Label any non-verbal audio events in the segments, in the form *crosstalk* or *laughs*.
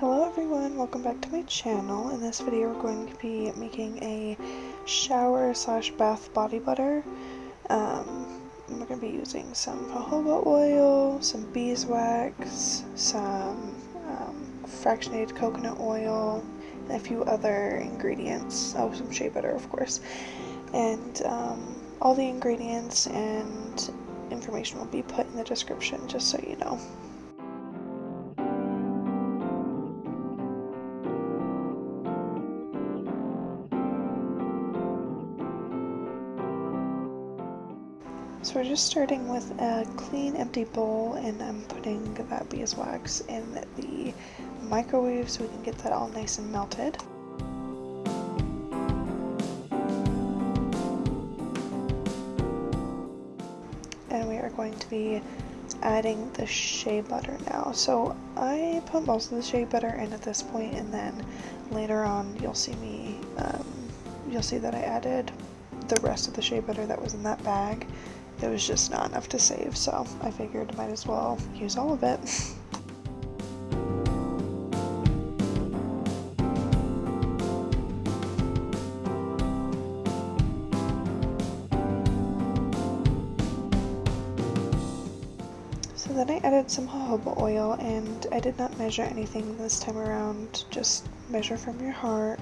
Hello everyone, welcome back to my channel. In this video we're going to be making a shower slash bath body butter. Um, we're going to be using some jojoba oil, some beeswax, some um, fractionated coconut oil, and a few other ingredients. Oh, some shea butter of course. And um, all the ingredients and information will be put in the description just so you know. So we're just starting with a clean empty bowl and I'm putting that beeswax in the microwave so we can get that all nice and melted. And we are going to be adding the shea butter now. So I put most of the shea butter in at this point and then later on you'll see me, um, you'll see that I added the rest of the shea butter that was in that bag it was just not enough to save, so I figured might as well use all of it. So then I added some jojoba oil and I did not measure anything this time around, just measure from your heart.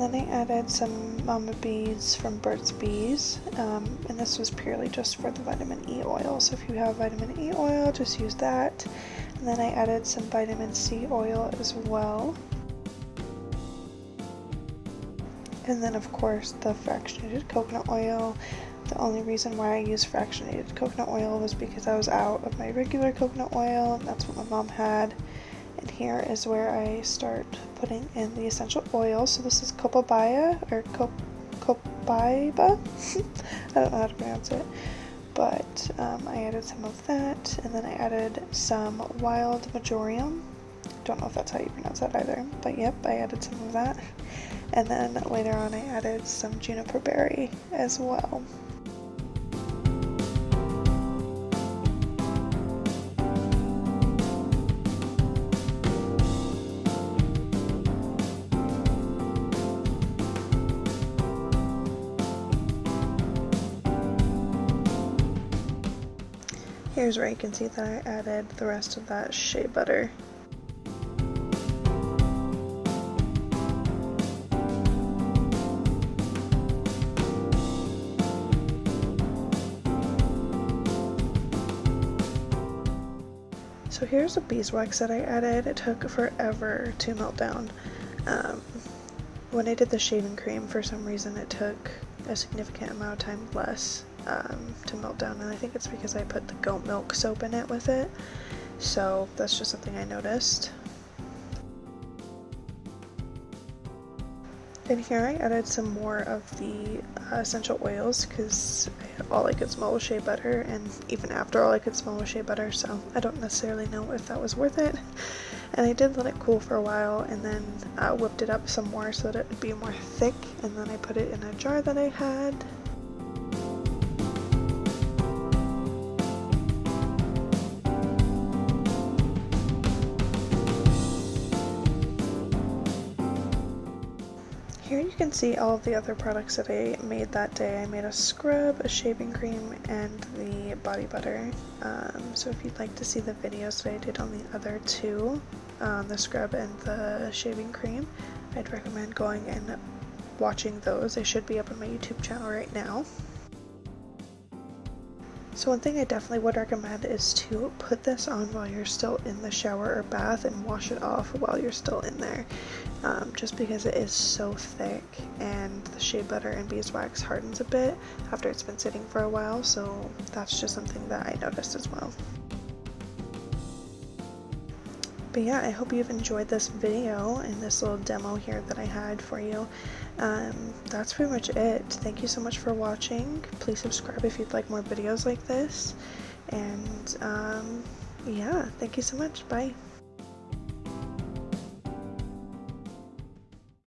Then I added some Mama Bees from Burt's Bees, um, and this was purely just for the vitamin E oil, so if you have vitamin E oil, just use that. And then I added some vitamin C oil as well. And then of course the fractionated coconut oil. The only reason why I used fractionated coconut oil was because I was out of my regular coconut oil, and that's what my mom had. And here is where I start putting in the essential oil. So this is copaiba or cop copaiba. *laughs* I don't know how to pronounce it. But um, I added some of that, and then I added some wild marjoram. Don't know if that's how you pronounce that either, but yep, I added some of that. And then later on I added some juniper berry as well. Here's where you can see that I added the rest of that shea butter. So here's the beeswax that I added. It took forever to melt down. Um, when I did the shaving cream, for some reason it took a significant amount of time less um, to melt down and I think it's because I put the goat milk soap in it with it so that's just something I noticed. In here I added some more of the uh, essential oils because all I could smell was shea butter and even after all I could smell was shea butter so I don't necessarily know if that was worth it. And I did let it cool for a while and then uh, whipped it up some more so that it would be more thick and then I put it in a jar that I had can see all the other products that I made that day. I made a scrub, a shaving cream, and the body butter. Um, so if you'd like to see the videos that I did on the other two, um, the scrub and the shaving cream, I'd recommend going and watching those. They should be up on my YouTube channel right now. So one thing I definitely would recommend is to put this on while you're still in the shower or bath and wash it off while you're still in there. Um, just because it is so thick and the shea butter and beeswax hardens a bit after it's been sitting for a while so that's just something that I noticed as well. But yeah, I hope you've enjoyed this video and this little demo here that I had for you. Um, that's pretty much it. Thank you so much for watching. Please subscribe if you'd like more videos like this. And um, yeah, thank you so much. Bye.